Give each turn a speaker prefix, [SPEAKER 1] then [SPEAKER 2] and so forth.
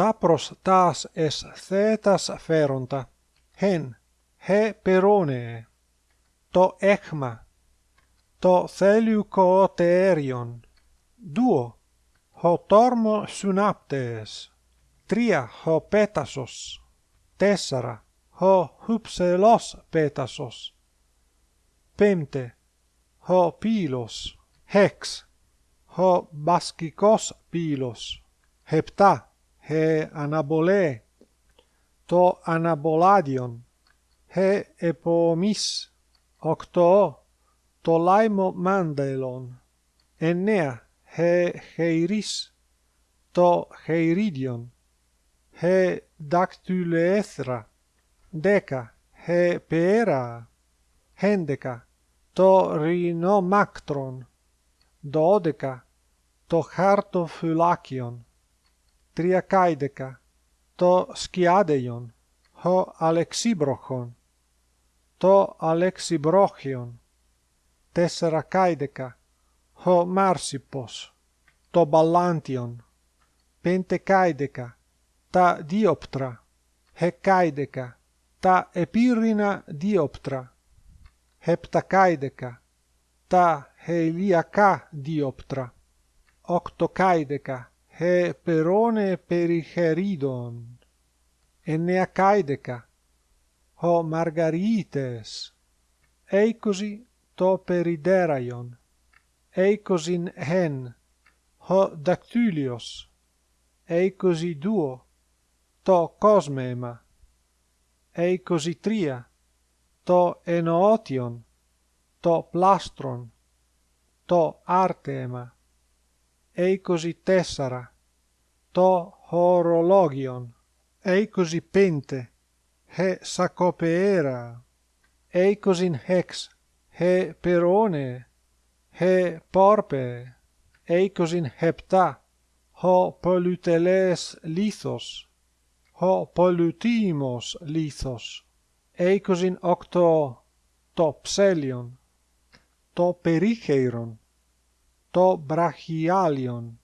[SPEAKER 1] τα προς τας εσθέτας φέροντα, χεν, χε περώνε, το έχμα, το θέλιουκο τέριον, δουο, ho tormo synaptes, τρία, ho πέτασος, τέσσερα, ho hypselos πέτασος, πέμπτε, ho πύλος, hex, ho baskikos πύλος, επτά, he αναβολέ, το αναβολάδιον, he επομής, οκτώ, το λάιμο μάντελον, εννέα, he heiris, το heiridion, he dactyleethra, δέκα, he πέρα, έντεκα, το ρινομάκτρον, δώδεκα, το χαρτοφυλάκιον, τριακάιδεκα, το σκιάδεϊον, ο αλεξίμπροχον, το αλεξιμπρόχιον, τέσσερακάιδεκα, ο μάρσιπος, το μπαλάντιον, πεντεκάιδεκα, τα διόπτρα, hεκάιδεκα, τα επίρρηνα διόπτρα, επτακάιδεκα, τα χελιακά διόπτρα, οκτοκάιδεκα, he perone pericheridon, ennea caideca, ho margarites, eicosi to perideraion, eicosin hen, ho dactylios, eicosi duo, to cosmema, eicosi tria, to enootion, to plastron, to artema, είκοσι τέσσερα, το χορολόγιον, είκοσι πέντε, he σακοπεέρα, είκοσιν χεξ, he περώνε, he πόρπε, είκοσιν επτά, ο πολυτελές λίθος, ο πολυτήμος λίθος, είκοσιν οκτώ, το ψέλιον, το περίχειρον, το βραχιάλιον,